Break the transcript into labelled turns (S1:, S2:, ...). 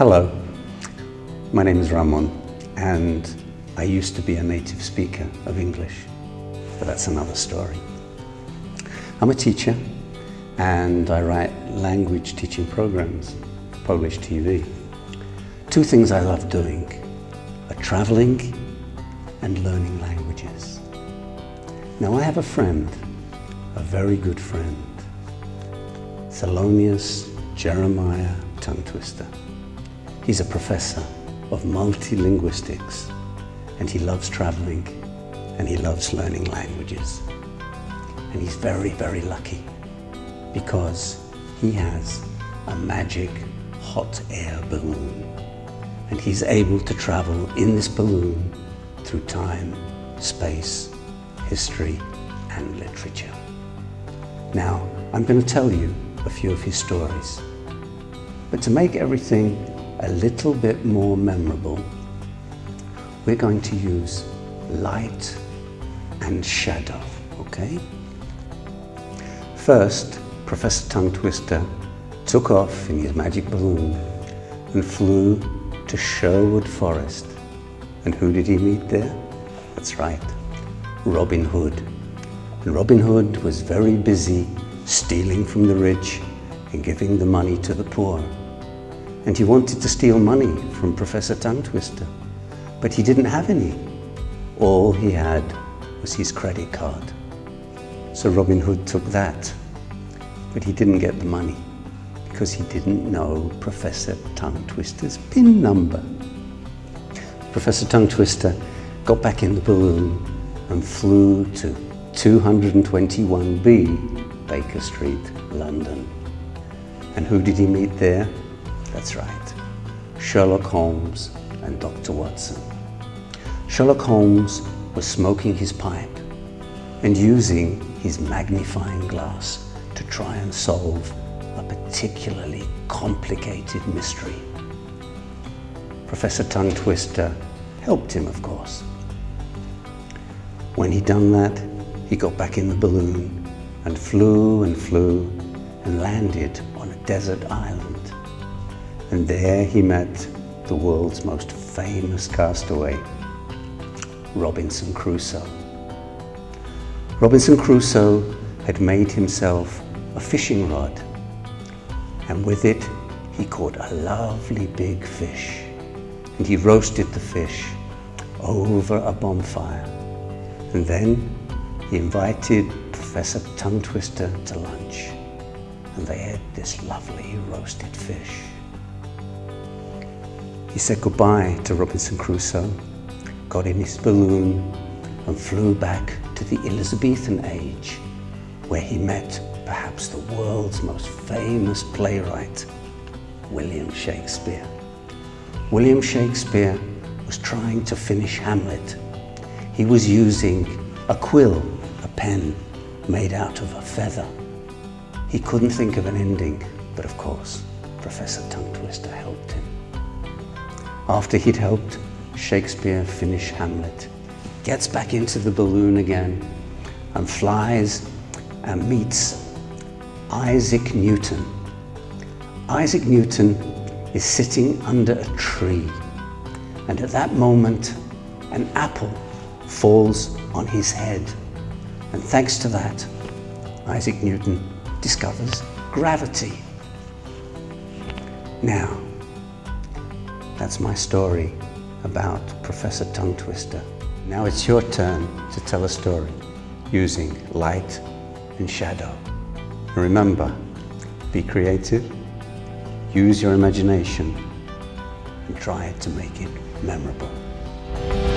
S1: Hello, my name is Ramon and I used to be a native speaker of English, but that's another story. I'm a teacher and I write language teaching programs for Polish TV. Two things I love doing are traveling and learning languages. Now I have a friend, a very good friend, Thelonious Jeremiah Tongue Twister. He's a professor of multilinguistics and he loves traveling and he loves learning languages. And he's very, very lucky because he has a magic hot air balloon and he's able to travel in this balloon through time, space, history and literature. Now, I'm going to tell you a few of his stories. But to make everything a little bit more memorable, we're going to use light and shadow, okay? First, Professor Tongue Twister took off in his magic balloon and flew to Sherwood Forest. And who did he meet there? That's right, Robin Hood. And Robin Hood was very busy stealing from the rich and giving the money to the poor. And he wanted to steal money from Professor Tongue Twister but he didn't have any. All he had was his credit card. So Robin Hood took that, but he didn't get the money because he didn't know Professor Tongue Twister's PIN number. Professor Tongue Twister got back in the balloon and flew to 221B Baker Street, London. And who did he meet there? That's right, Sherlock Holmes and Dr. Watson. Sherlock Holmes was smoking his pipe and using his magnifying glass to try and solve a particularly complicated mystery. Professor Tongue Twister helped him, of course. When he'd done that, he got back in the balloon and flew and flew and landed on a desert island. And there he met the world's most famous castaway, Robinson Crusoe. Robinson Crusoe had made himself a fishing rod and with it he caught a lovely big fish and he roasted the fish over a bonfire and then he invited Professor Tongue Twister to lunch and they had this lovely roasted fish. He said goodbye to Robinson Crusoe got in his balloon and flew back to the Elizabethan age where he met perhaps the world's most famous playwright, William Shakespeare. William Shakespeare was trying to finish Hamlet. He was using a quill, a pen made out of a feather. He couldn't think of an ending, but of course, Professor Tongue Twister helped him. After he'd helped, Shakespeare finish Hamlet, gets back into the balloon again and flies and meets Isaac Newton. Isaac Newton is sitting under a tree and at that moment an apple falls on his head and thanks to that Isaac Newton discovers gravity. Now, that's my story about Professor Tongue Twister. Now it's your turn to tell a story using light and shadow. And remember, be creative, use your imagination and try to make it memorable.